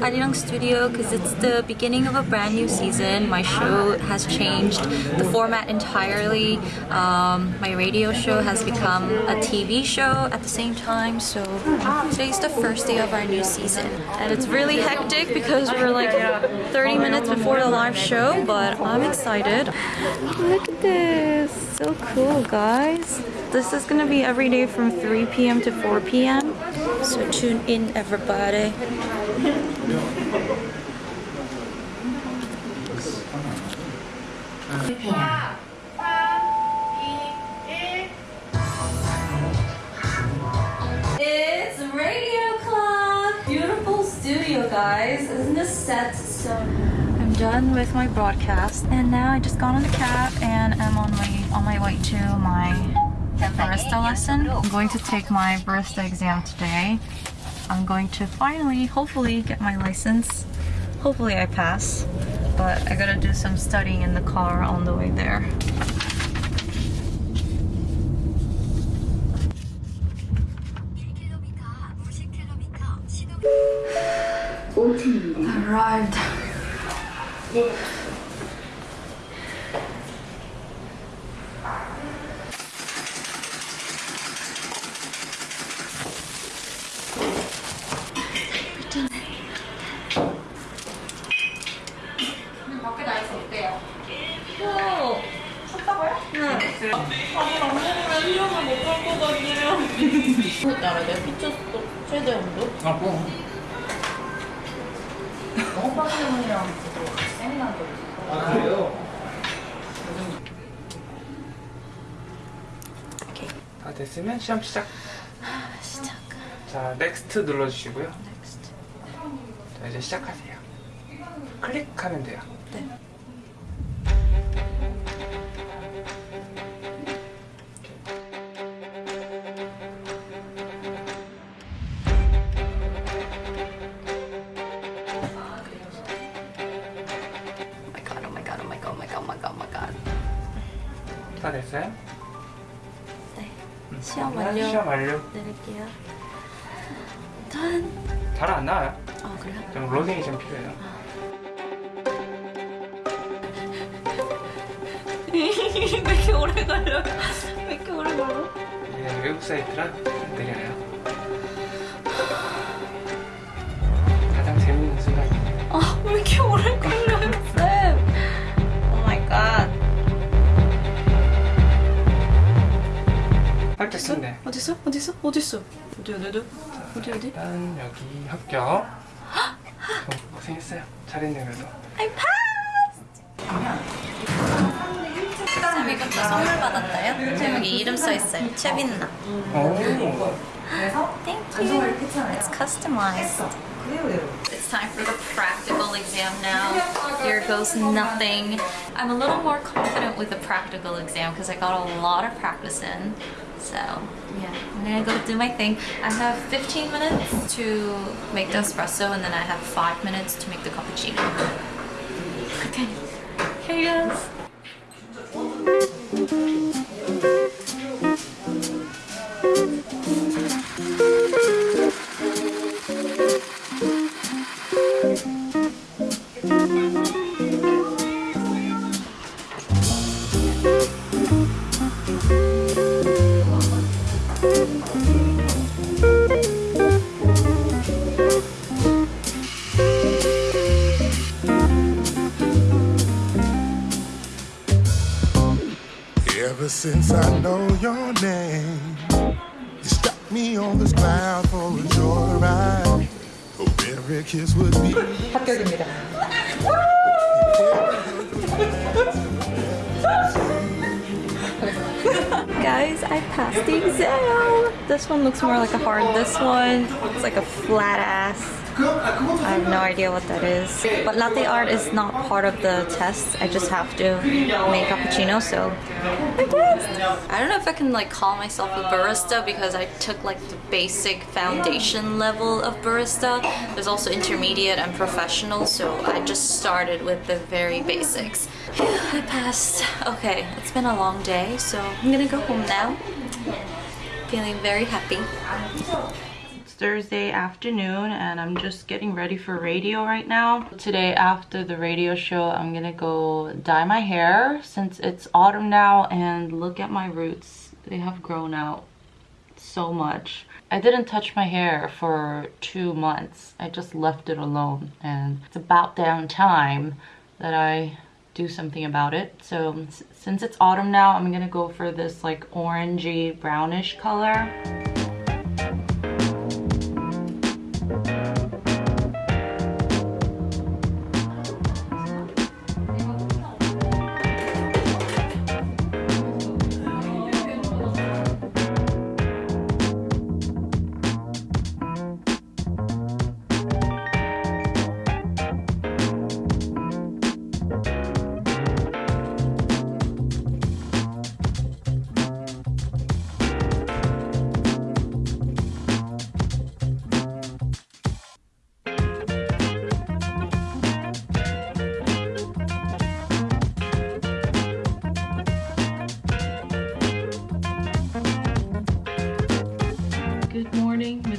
Arirang studio because it's the beginning of a brand new season. My show has changed the format entirely. Um, my radio show has become a TV show at the same time. So today's the first day of our new season. And it's really hectic because we're like 30 minutes before the live show, but I'm excited. Look at this. So cool, guys. This is gonna be every day from 3 p.m. to 4 p.m. So tune in, everybody. It's Radio Club! Beautiful studio, guys. Isn't this set so... I'm done with my broadcast and now I just got on the cab and I'm on my on my way to my barista lesson. I'm going to take my barista exam today. I'm going to finally, hopefully, get my license. Hopefully I pass, but I gotta do some studying in the car on the way there. Arrived. 나있어 어때요? 오! 샀다고요? 네. 나라 내가 피쳤어 최대 온도? 아, 뭐. 오빠 때문이랑 세미나도 아, 그래요? 오케이. 다 됐으면 시험 시작. 시작. 자, 넥스트 눌러주시고요. 넥스트. 자, 이제 시작하세요. 클릭하면 돼요. 다 됐어요? 네. 시험 그러면 완료. 시험 완료. 내릴게요. 짠! 잘안 나와요. 아, 그래요? 좀 로딩이 좀 필요해요. 왜 이렇게 오래 걸려? 왜 이렇게 오래 걸려? 이게 외국 사이트라 느려요. 할때 쓴네. 어딨어? 어딨어? 어딨어? 어디, 어디, 어디? 어디, 어디? 일단 여기 합격. 어, 고생했어요. 잘했네 그래도. I passed! 쌤 이것도 선물 받았다요? 쌤 여기 이름 써있어요. 최빈나. 오. Thank you. It's customized. It's time for the practical exam now. Here goes nothing. I'm a little more confident with the practical exam because I got a lot of practice in. So yeah, I'm gonna go do my thing. I have 15 minutes to make the espresso and then I have 5 minutes to make the cappuccino. Okay, here goes. on this cloud for a joyride. Hope every kiss would be. 합격입니다 Guys, I passed the exam! This one looks more like a hard. This one looks like a flat ass. I have no idea what that is. But latte art is not part of the test. I just have to make cappuccino, so I passed. I don't know if I can like call myself a barista because I took like the basic foundation level of barista. There's also intermediate and professional, so I just started with the very basics. I passed. Okay, it's been a long day, so I'm gonna go home now. Feeling very happy. Thursday afternoon and I'm just getting ready for radio right now. Today after the radio show, I'm gonna go dye my hair since it's autumn now and look at my roots. They have grown out so much. I didn't touch my hair for two months. I just left it alone and it's about damn time that I do something about it. So since it's autumn now, I'm gonna go for this like orangey brownish color.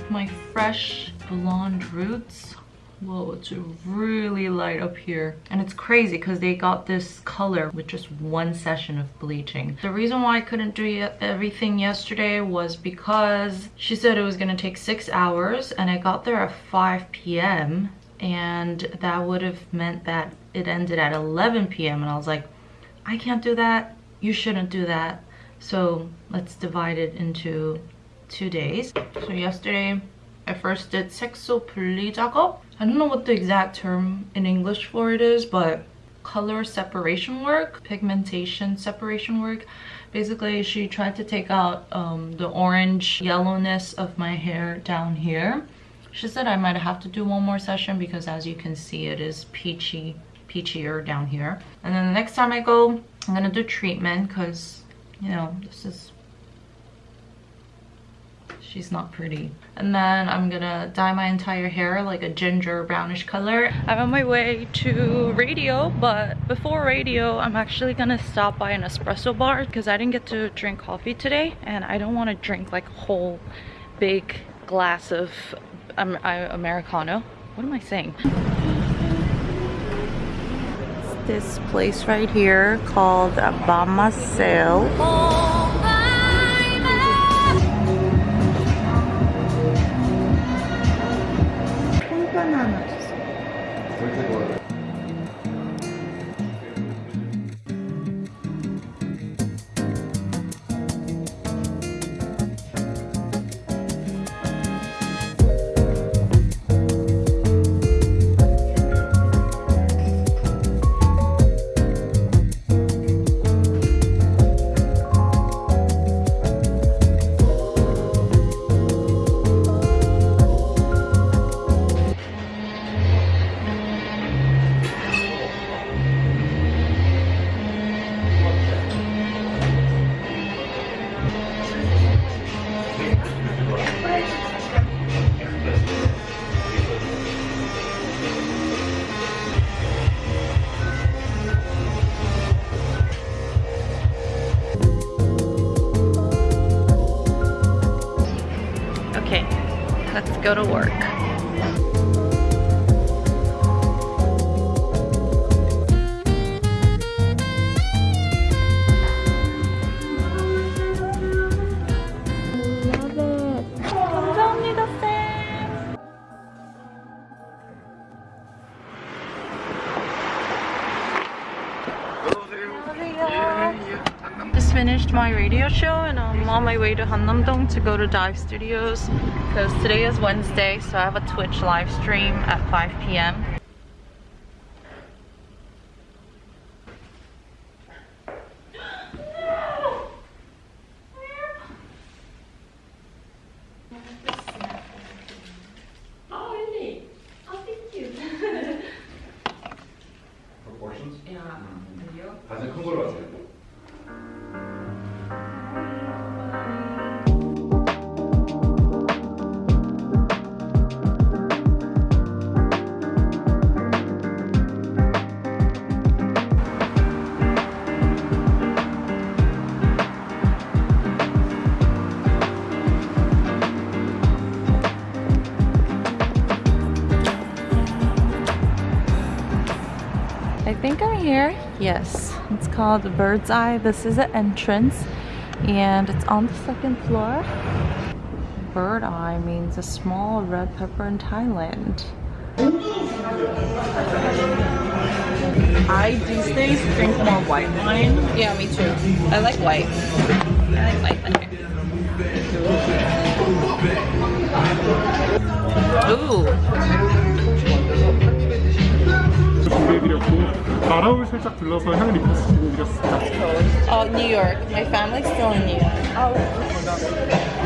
My fresh blonde roots. Whoa, it's really light up here. And it's crazy because they got this color with just one session of bleaching. The reason why I couldn't do everything yesterday was because she said it was gonna take six hours and I got there at 5 p.m. and that would have meant that it ended at 11 p.m. and I was like, I can't do that. You shouldn't do that. So let's divide it into two days. So yesterday, I first did sekso 분리 작업. I don't know what the exact term in English for it is, but color separation work, pigmentation separation work. Basically, she tried to take out um, the orange yellowness of my hair down here. She said I might have to do one more session because as you can see, it is peachy, peachier down here. And then the next time I go, I'm gonna do treatment because, you know, this is she's not pretty. And then i'm gonna dye my entire hair like a ginger brownish color. I'm on my way to radio but before radio i'm actually gonna stop by an espresso bar because i didn't get to drink coffee today and i don't want to drink like a whole big glass of um, americano. What am i saying? It's this place right here called Bama Sale. Go to work. My radio show and I'm on my way to Hannamdong to go to Dive Studios because today is Wednesday so I have a Twitch live stream at 5 p.m. here? Yes, it's called Bird's Eye. This is the entrance and it's on the second floor. Bird eye means a small red pepper in Thailand. I these days drink more white wine. Yeah, me too. I like white. I like white wine. Ooh. 준비해드렸고 나라울 살짝 들러서 향을 입힐 수 준비해드렸습니다. Oh, New York. My family's still in New York. 어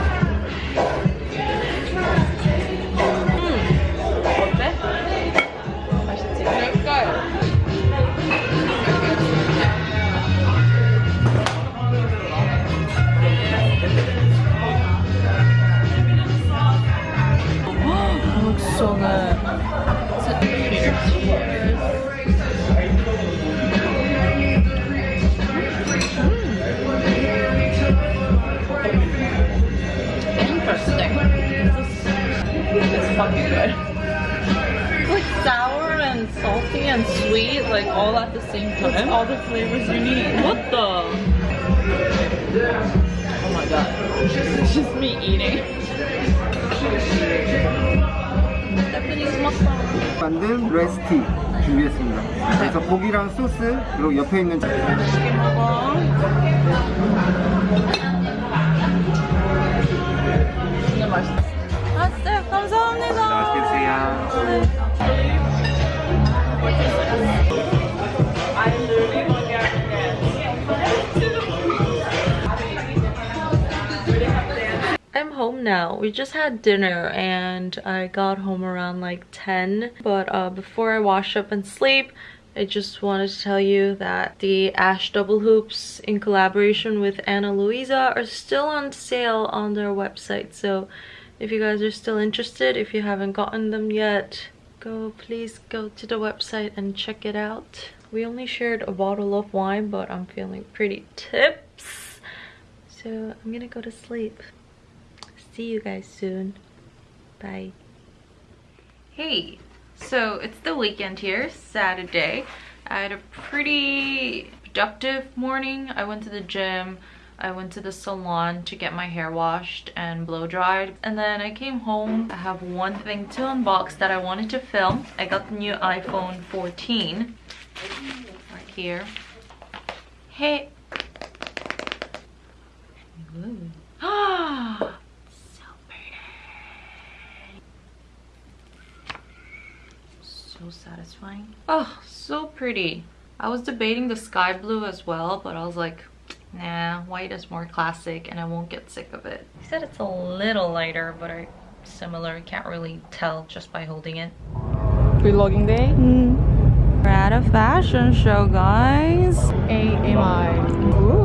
Just me eating. Japanese mukbang. 만든 레시피 준비했습니다. 그래서 고기랑 소스 그리고 옆에 있는 맛있게 먹어. 진짜 맛있어. 아, 쌤, 감사합니다. 드세요. I'm home now. We just had dinner and I got home around like 10. But uh, before I wash up and sleep, I just wanted to tell you that the Ash double hoops in collaboration with Ana Luisa are still on sale on their website. So if you guys are still interested, if you haven't gotten them yet, go please go to the website and check it out. We only shared a bottle of wine, but I'm feeling pretty tips. So I'm gonna go to sleep. See you guys soon. Bye. Hey, so it's the weekend here, Saturday. I had a pretty productive morning. I went to the gym. I went to the salon to get my hair washed and blow dried. And then I came home. I have one thing to unbox that I wanted to film. I got the new iPhone 14 right here. Hey. Ah, so pretty. So satisfying. Oh, so pretty. I was debating the sky blue as well, but I was like, nah, white is more classic and I won't get sick of it. He said it's a little lighter, but I similar. Can't really tell just by holding it. Vlogging day. Mm. We're at a fashion show, guys. AMI. Ooh.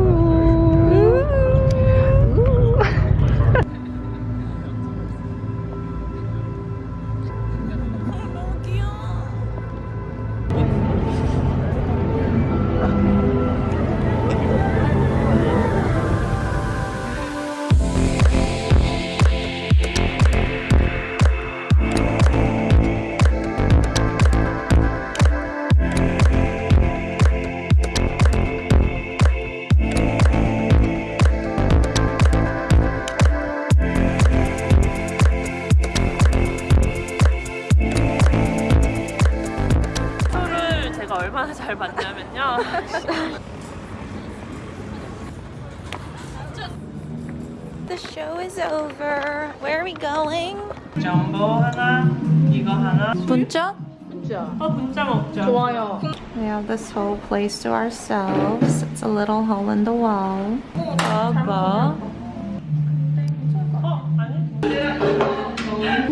얼마나 잘 봤냐면요. The show is over. Where are we going? 전보 하나, 이거 하나. 분짜? 어, 분짜 먹자. 좋아요. We have this whole place to ourselves. It's a little hole in the wall. Aba. 어, 아니? 하나,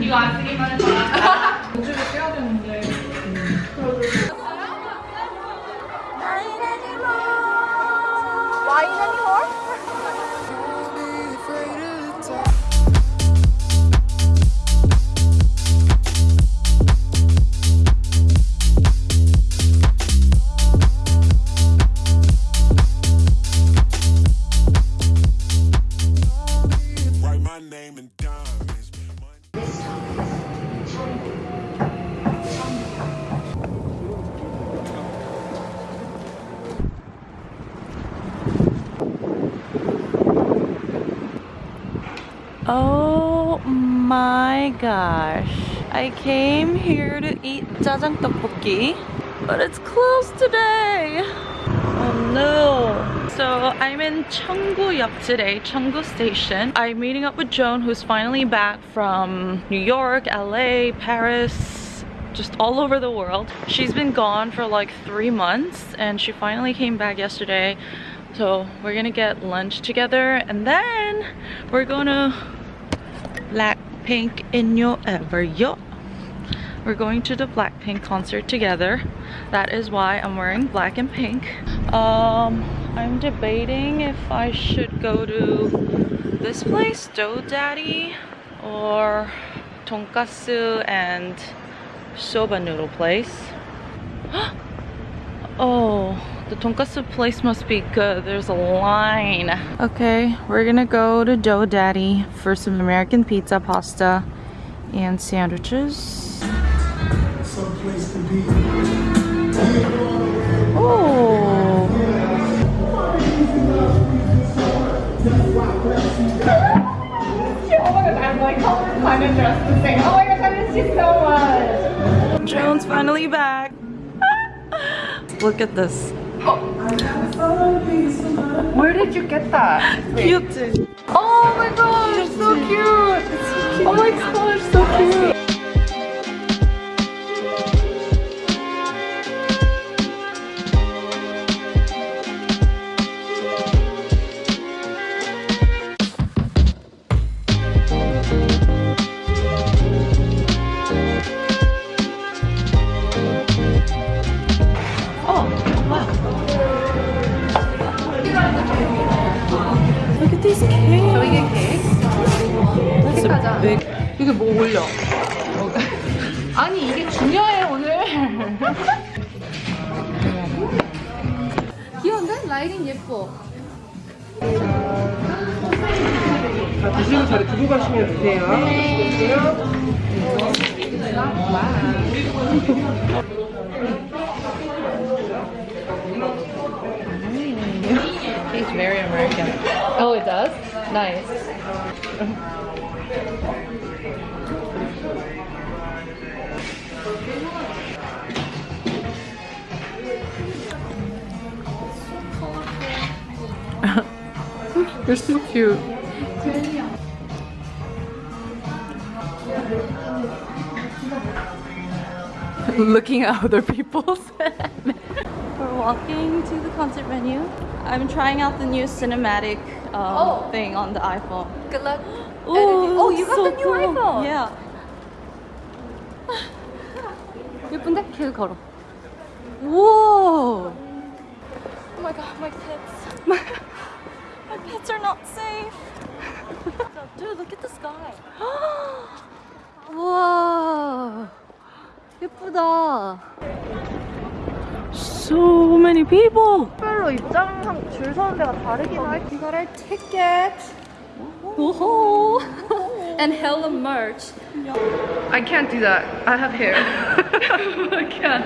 이거 안 쓰기만 해봐. 우주를 빼야 되는 Oh my gosh. I came here to eat jajang tteokbokki, but it's closed today. Oh no. So I'm in Cheonggu역 today, Cheonggu Station. I'm meeting up with Joan who's finally back from New York, LA, Paris, just all over the world. She's been gone for like three months and she finally came back yesterday. So we're gonna get lunch together and then we're gonna Blackpink in your ever yo. We're going to the Blackpink concert together. That is why I'm wearing black and pink. Um, I'm debating if I should go to this place, Dough Daddy, or Tonkatsu and soba noodle place. oh, the tonkatsu place must be good. There's a line. Okay, we're gonna go to Dough Daddy for some American pizza, pasta, and sandwiches. Someplace to be. Oh. Oh my god, I'm like kind of dressed the same. Oh my gosh, I miss you so much. Joan's finally back. Look at this. Where did you get that? Cute. Oh my gosh, so cute. Oh my gosh, so cute. 케이크? Big. 이게 뭐 올려? 아니 이게 중요해 오늘. 귀여운데? 라이딩 예뻐. 자, 드시고 자리 두고 가시면 되세요. Tastes very American. Oh, it does? Nice. You're so cute. Looking at other people's. We're walking to the concert venue. I'm trying out the new cinematic um, Oh. thing on the iPhone. Good luck. Ooh, Oh, you got so the new cool. iPhone. Yeah. 예쁜데? 계속 걸어. Whoa! Oh my god, my pets. my pets are not safe. Dude, look at the sky. 우와. 예쁘다. So many people. 별로 입장 줄 서는 데가 다르긴 할. You got our ticket. Whoa. And hella merch. I can't do that. I have hair. I can't.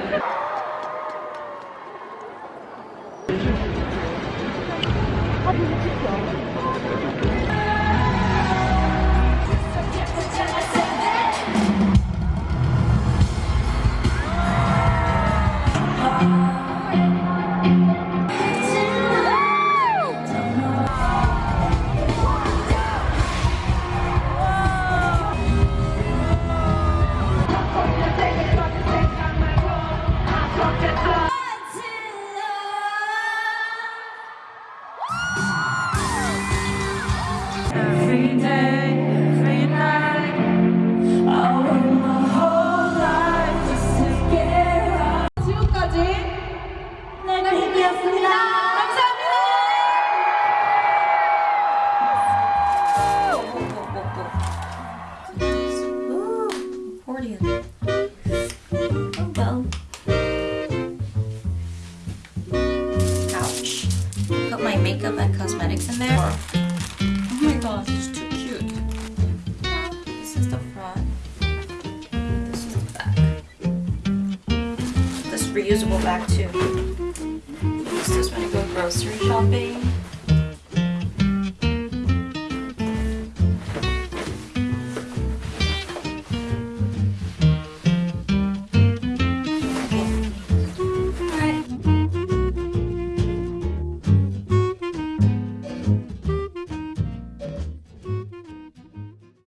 makeup and cosmetics in there. Oh my gosh, it's too cute. This is the front. This is the back. This reusable bag too. Use this when I go grocery shopping.